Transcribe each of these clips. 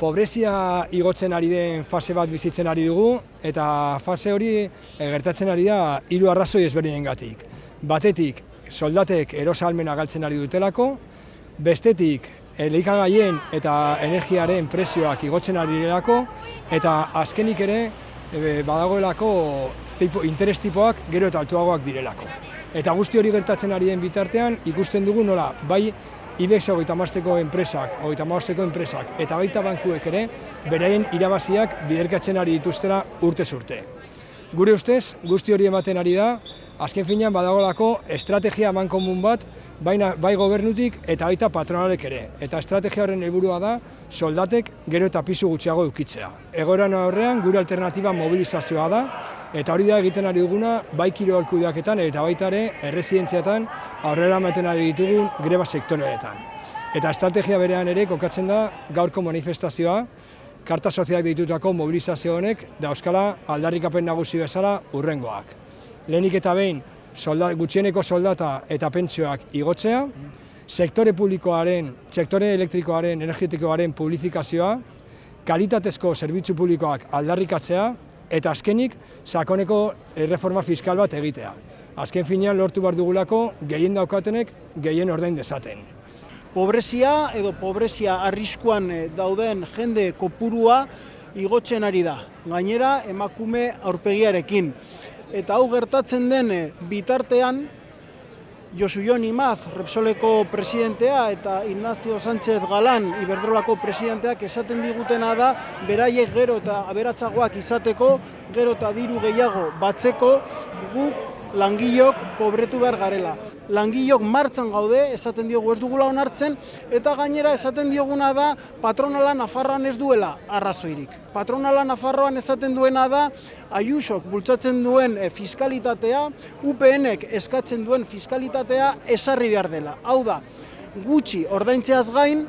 pobrezia igotzen ari den fase bat bizitzen ari dugu, eta fase hori eh, gertatzen ari da hiru arrazoi ezberdinengatik. Batetik, soldatek erosalmena galtzen ari dutelako, bestetik, elikagaien eta energiaren prezioak igotzen ari direlako, eta azkenik ere, e, badagoelako tipo, interes tipoak gero eta altuagoak direlako. Eta guzti hori gertatzen ari den bitartean, ikusten dugu nola, bai IBEX hogeita mazteko enpresak, hogeita mazteko enpresak, eta baita bankuek ere, beraien irabaziak biderkatzen ari dituztera urte urte. Gure ustez, guzti hori ematen ari da, azken finean badagolako estrategia eman komun bat, baina bai gobernutik eta baita patronalek ere. Eta estrategia horren helburua da soldatek gero eta pisu gutxiago eukitzea. Egoeran horrean gure alternatiba mobilizazioa da, eta hori da egiten ari duguna bai kirolkudeaketan eta baita ere erresidentziatan aurrera ematen ari ditugun greba sektoreetan. Eta estrategia berean ere kokatzen da gaurko manifestazioa, karta soziak ditutako mobilizazio honek dauzkala aldarrikapen nagusi bezala urrengoak. Lehenik eta behin soldat, gutxieneko soldata eta pentsioak igotzea, sektore publikoaren, sektore elektrikoaren, energetikoaren publifikazioa, kalitatezko zerbitzu publikoak aldarrikatzea, eta azkenik sakoneko reforma fiskal bat egitea. Azken finean lortu behar dugulako gehien daukatenek gehien ordain dezaten pobrezia edo pobrezia arriskuan eh, dauden jende kopurua igotzen ari da. Gainera emakume aurpegiarekin. Eta hau gertatzen den eh, bitartean Josu Jon Imaz, Repsoleko presidentea eta Ignacio Sánchez Galán, Iberdrolako presidenteak esaten digutena da, beraiek gero eta aberatsagoak izateko, gero eta diru gehiago batzeko, guk langilok pobretu behar garela. Langilok martzan gaude, esaten diogu ez dugula onartzen, eta gainera esaten dioguna da patronala Nafarroan ez duela arrazoirik. Patronala Nafarroan esaten duena da Ayusok bultzatzen duen eh, fiskalitatea, UPNek eskatzen duen fiskalitatea esarri behar dela. Hau da, gutxi ordaintzeaz gain,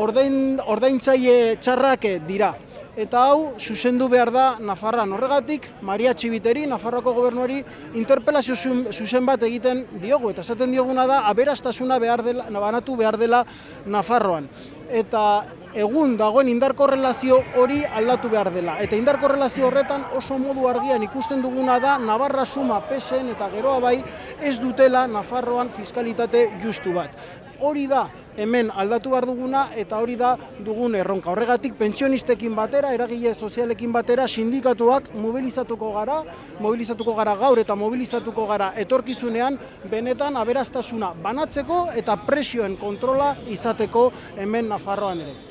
ordain, ordaintzaile txarrake dira eta hau zuzendu behar da Nafarran. Horregatik, Maria Txibiteri, Nafarroko gobernuari, interpelazio zuzen bat egiten diogu, eta esaten dioguna da, aberastasuna behar dela, banatu behar dela Nafarroan. Eta egun dagoen indarko relazio hori aldatu behar dela. Eta indarko relazio horretan oso modu argian ikusten duguna da Navarra suma pesen eta geroa bai ez dutela Nafarroan fiskalitate justu bat. Hori da hemen aldatu behar duguna eta hori da dugun erronka. Horregatik pentsionistekin batera, eragile sozialekin batera, sindikatuak mobilizatuko gara, mobilizatuko gara gaur eta mobilizatuko gara etorkizunean, benetan aberastasuna banatzeko eta presioen kontrola izateko hemen Nafarroan ere.